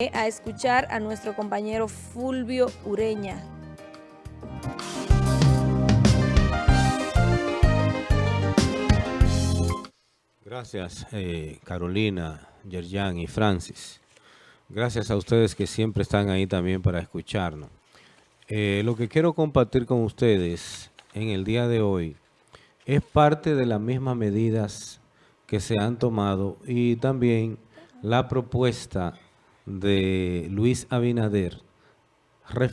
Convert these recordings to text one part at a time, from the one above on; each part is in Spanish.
a escuchar a nuestro compañero Fulvio Ureña. Gracias eh, Carolina, Yerjan y Francis. Gracias a ustedes que siempre están ahí también para escucharnos. Eh, lo que quiero compartir con ustedes en el día de hoy es parte de las mismas medidas que se han tomado y también la propuesta de Luis Abinader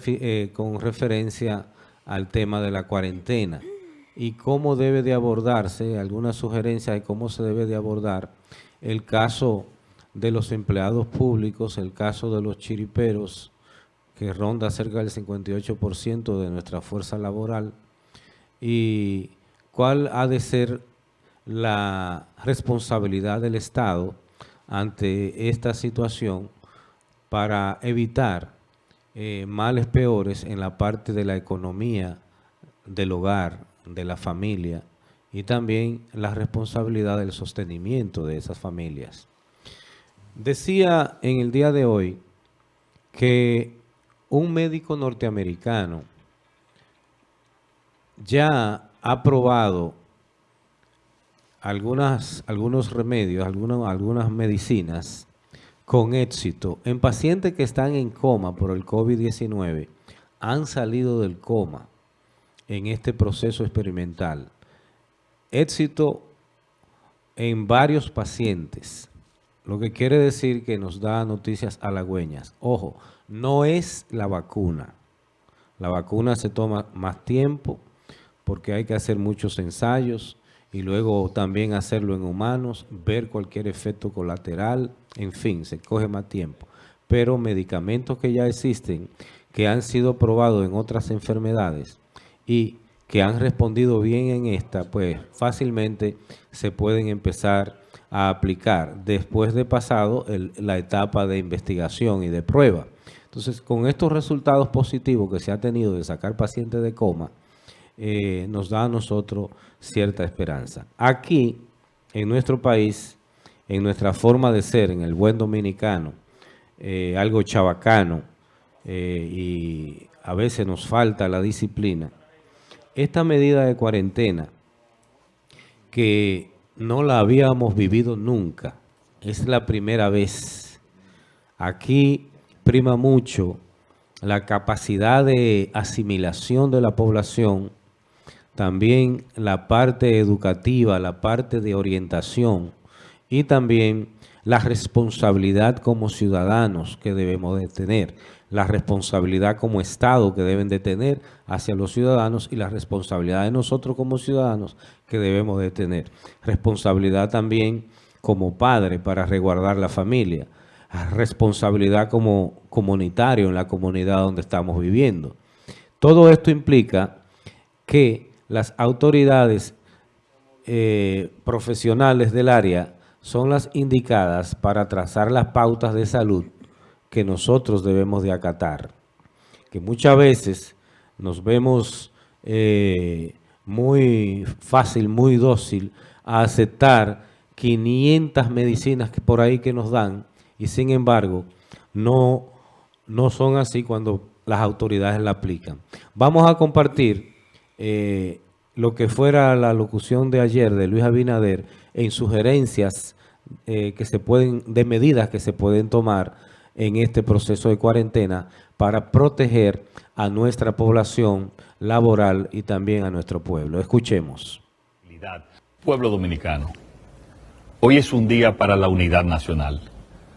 eh, con referencia al tema de la cuarentena y cómo debe de abordarse, algunas sugerencias de cómo se debe de abordar el caso de los empleados públicos, el caso de los chiriperos, que ronda cerca del 58% de nuestra fuerza laboral, y cuál ha de ser la responsabilidad del Estado ante esta situación para evitar eh, males peores en la parte de la economía del hogar, de la familia y también la responsabilidad del sostenimiento de esas familias. Decía en el día de hoy que un médico norteamericano ya ha probado algunas, algunos remedios, algunas, algunas medicinas con éxito en pacientes que están en coma por el COVID-19, han salido del coma en este proceso experimental. Éxito en varios pacientes, lo que quiere decir que nos da noticias halagüeñas. Ojo, no es la vacuna. La vacuna se toma más tiempo porque hay que hacer muchos ensayos y luego también hacerlo en humanos, ver cualquier efecto colateral, en fin, se coge más tiempo. Pero medicamentos que ya existen, que han sido probados en otras enfermedades, y que han respondido bien en esta, pues fácilmente se pueden empezar a aplicar después de pasado la etapa de investigación y de prueba. Entonces, con estos resultados positivos que se ha tenido de sacar pacientes de coma, eh, nos da a nosotros cierta esperanza. Aquí, en nuestro país, en nuestra forma de ser, en el buen dominicano, eh, algo chabacano, eh, y a veces nos falta la disciplina, esta medida de cuarentena, que no la habíamos vivido nunca, es la primera vez. Aquí prima mucho la capacidad de asimilación de la población, también la parte educativa, la parte de orientación y también la responsabilidad como ciudadanos que debemos de tener la responsabilidad como Estado que deben de tener hacia los ciudadanos y la responsabilidad de nosotros como ciudadanos que debemos de tener. Responsabilidad también como padre para resguardar la familia. Responsabilidad como comunitario en la comunidad donde estamos viviendo. Todo esto implica que las autoridades eh, profesionales del área son las indicadas para trazar las pautas de salud que nosotros debemos de acatar. Que muchas veces nos vemos eh, muy fácil, muy dócil a aceptar 500 medicinas que por ahí que nos dan y sin embargo no, no son así cuando las autoridades la aplican. Vamos a compartir eh, lo que fuera la locución de ayer de Luis Abinader en sugerencias eh, que se pueden, de medidas que se pueden tomar en este proceso de cuarentena para proteger a nuestra población laboral y también a nuestro pueblo. Escuchemos. Pueblo dominicano, hoy es un día para la unidad nacional.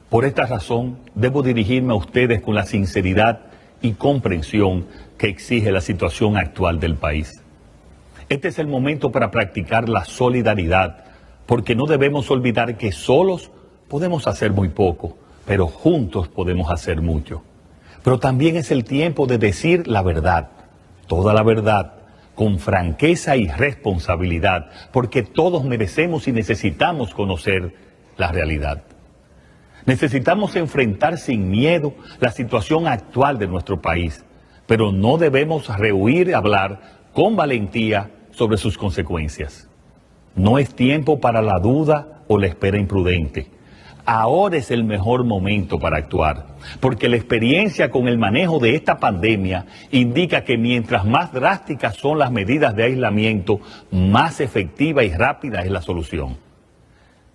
Por esta razón, debo dirigirme a ustedes con la sinceridad y comprensión que exige la situación actual del país. Este es el momento para practicar la solidaridad, porque no debemos olvidar que solos podemos hacer muy poco pero juntos podemos hacer mucho. Pero también es el tiempo de decir la verdad, toda la verdad, con franqueza y responsabilidad, porque todos merecemos y necesitamos conocer la realidad. Necesitamos enfrentar sin miedo la situación actual de nuestro país, pero no debemos rehuir hablar con valentía sobre sus consecuencias. No es tiempo para la duda o la espera imprudente ahora es el mejor momento para actuar, porque la experiencia con el manejo de esta pandemia indica que mientras más drásticas son las medidas de aislamiento, más efectiva y rápida es la solución.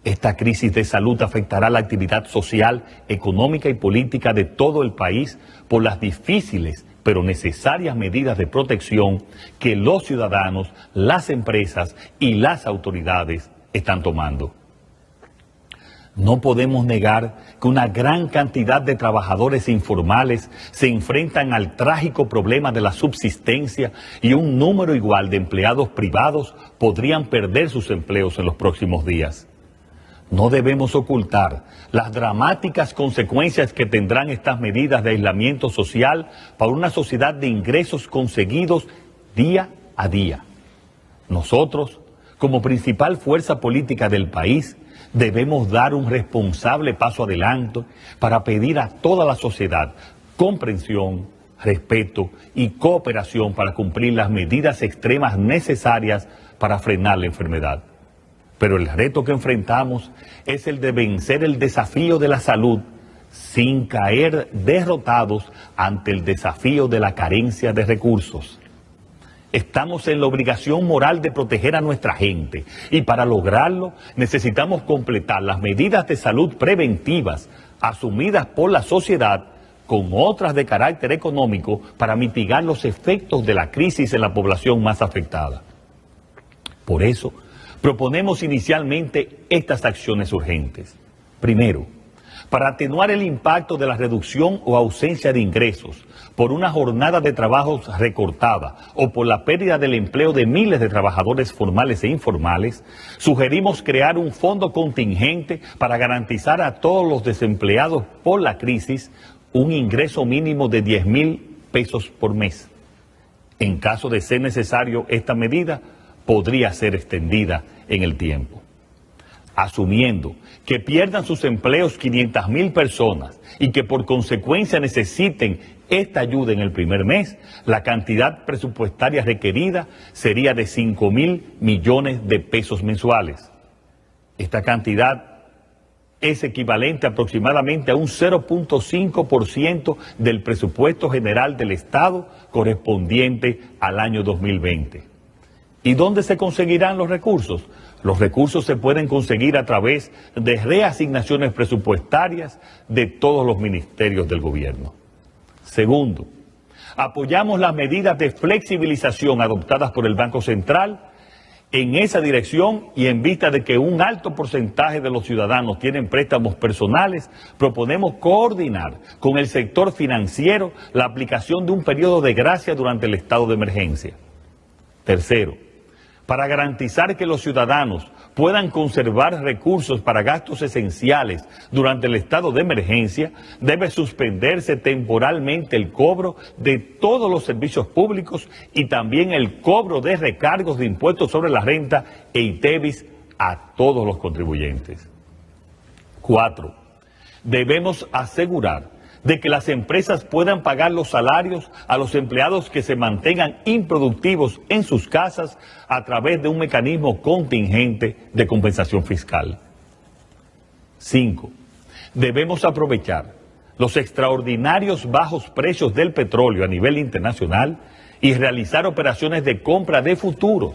Esta crisis de salud afectará la actividad social, económica y política de todo el país por las difíciles pero necesarias medidas de protección que los ciudadanos, las empresas y las autoridades están tomando. No podemos negar que una gran cantidad de trabajadores informales se enfrentan al trágico problema de la subsistencia y un número igual de empleados privados podrían perder sus empleos en los próximos días. No debemos ocultar las dramáticas consecuencias que tendrán estas medidas de aislamiento social para una sociedad de ingresos conseguidos día a día. Nosotros, como principal fuerza política del país, debemos dar un responsable paso adelante para pedir a toda la sociedad comprensión, respeto y cooperación para cumplir las medidas extremas necesarias para frenar la enfermedad. Pero el reto que enfrentamos es el de vencer el desafío de la salud sin caer derrotados ante el desafío de la carencia de recursos. Estamos en la obligación moral de proteger a nuestra gente y para lograrlo necesitamos completar las medidas de salud preventivas asumidas por la sociedad con otras de carácter económico para mitigar los efectos de la crisis en la población más afectada. Por eso, proponemos inicialmente estas acciones urgentes. Primero, para atenuar el impacto de la reducción o ausencia de ingresos por una jornada de trabajo recortada o por la pérdida del empleo de miles de trabajadores formales e informales, sugerimos crear un fondo contingente para garantizar a todos los desempleados por la crisis un ingreso mínimo de 10 mil pesos por mes. En caso de ser necesario, esta medida podría ser extendida en el tiempo asumiendo que pierdan sus empleos 500 mil personas y que por consecuencia necesiten esta ayuda en el primer mes, la cantidad presupuestaria requerida sería de 5 mil millones de pesos mensuales. Esta cantidad es equivalente aproximadamente a un 0.5% del presupuesto general del Estado correspondiente al año 2020. ¿Y dónde se conseguirán los recursos? Los recursos se pueden conseguir a través de reasignaciones presupuestarias de todos los ministerios del gobierno. Segundo, apoyamos las medidas de flexibilización adoptadas por el Banco Central en esa dirección y en vista de que un alto porcentaje de los ciudadanos tienen préstamos personales, proponemos coordinar con el sector financiero la aplicación de un periodo de gracia durante el estado de emergencia. Tercero, para garantizar que los ciudadanos puedan conservar recursos para gastos esenciales durante el estado de emergencia, debe suspenderse temporalmente el cobro de todos los servicios públicos y también el cobro de recargos de impuestos sobre la renta e ITEVIS a todos los contribuyentes. Cuatro, debemos asegurar de que las empresas puedan pagar los salarios a los empleados que se mantengan improductivos en sus casas a través de un mecanismo contingente de compensación fiscal. Cinco, debemos aprovechar los extraordinarios bajos precios del petróleo a nivel internacional y realizar operaciones de compra de futuros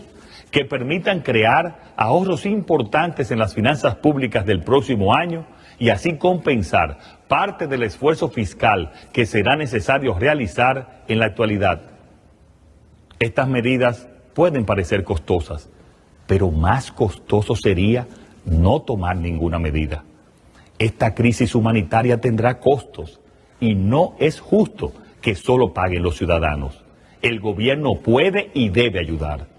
que permitan crear ahorros importantes en las finanzas públicas del próximo año y así compensar parte del esfuerzo fiscal que será necesario realizar en la actualidad. Estas medidas pueden parecer costosas, pero más costoso sería no tomar ninguna medida. Esta crisis humanitaria tendrá costos y no es justo que solo paguen los ciudadanos. El gobierno puede y debe ayudar.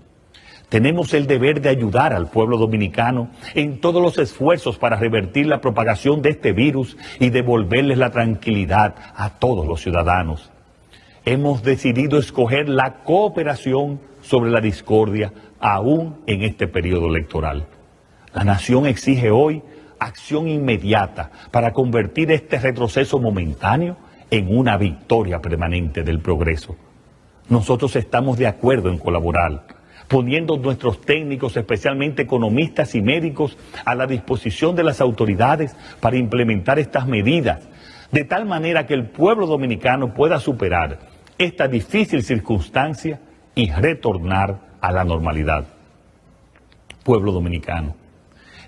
Tenemos el deber de ayudar al pueblo dominicano en todos los esfuerzos para revertir la propagación de este virus y devolverles la tranquilidad a todos los ciudadanos. Hemos decidido escoger la cooperación sobre la discordia aún en este periodo electoral. La nación exige hoy acción inmediata para convertir este retroceso momentáneo en una victoria permanente del progreso. Nosotros estamos de acuerdo en colaborar poniendo nuestros técnicos, especialmente economistas y médicos, a la disposición de las autoridades para implementar estas medidas, de tal manera que el pueblo dominicano pueda superar esta difícil circunstancia y retornar a la normalidad. Pueblo dominicano,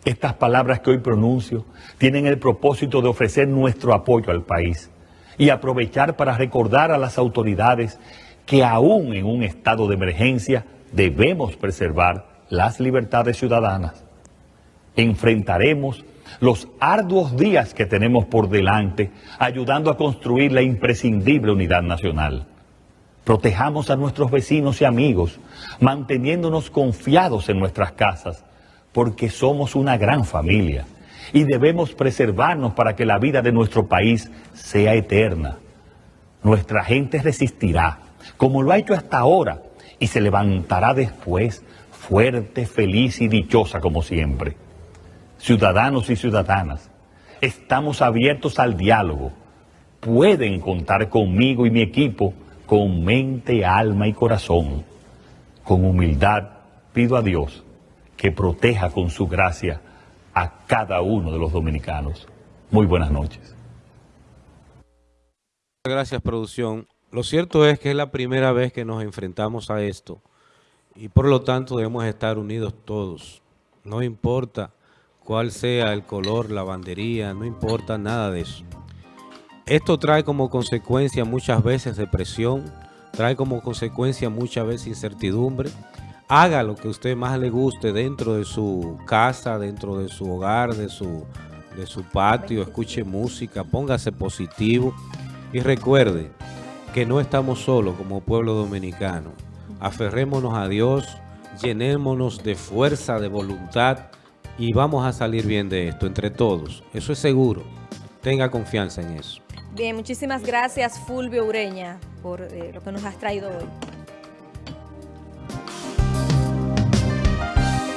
estas palabras que hoy pronuncio tienen el propósito de ofrecer nuestro apoyo al país y aprovechar para recordar a las autoridades que aún en un estado de emergencia debemos preservar las libertades ciudadanas. Enfrentaremos los arduos días que tenemos por delante ayudando a construir la imprescindible unidad nacional. Protejamos a nuestros vecinos y amigos, manteniéndonos confiados en nuestras casas porque somos una gran familia y debemos preservarnos para que la vida de nuestro país sea eterna. Nuestra gente resistirá, como lo ha hecho hasta ahora, y se levantará después fuerte, feliz y dichosa como siempre. Ciudadanos y ciudadanas, estamos abiertos al diálogo. Pueden contar conmigo y mi equipo con mente, alma y corazón. Con humildad pido a Dios que proteja con su gracia a cada uno de los dominicanos. Muy buenas noches. Gracias, producción. Lo cierto es que es la primera vez que nos enfrentamos a esto y por lo tanto debemos estar unidos todos. No importa cuál sea el color, la bandería, no importa nada de eso. Esto trae como consecuencia muchas veces depresión, trae como consecuencia muchas veces incertidumbre, haga lo que a usted más le guste dentro de su casa, dentro de su hogar, de su, de su patio, escuche música, póngase positivo y recuerde que no estamos solos como pueblo dominicano. Aferrémonos a Dios, llenémonos de fuerza, de voluntad y vamos a salir bien de esto entre todos. Eso es seguro. Tenga confianza en eso. Bien, muchísimas gracias Fulvio Ureña por eh, lo que nos has traído hoy.